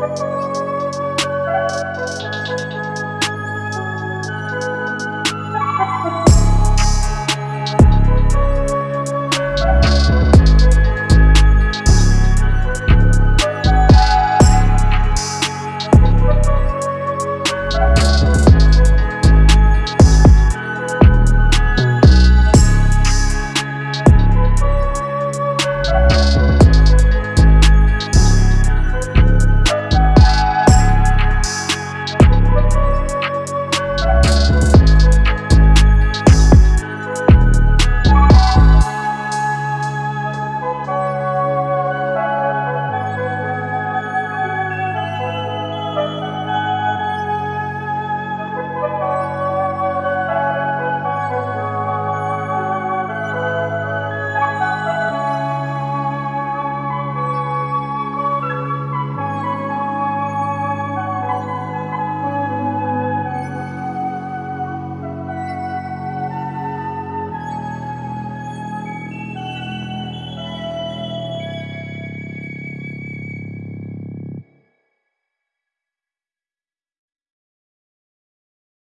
Bye.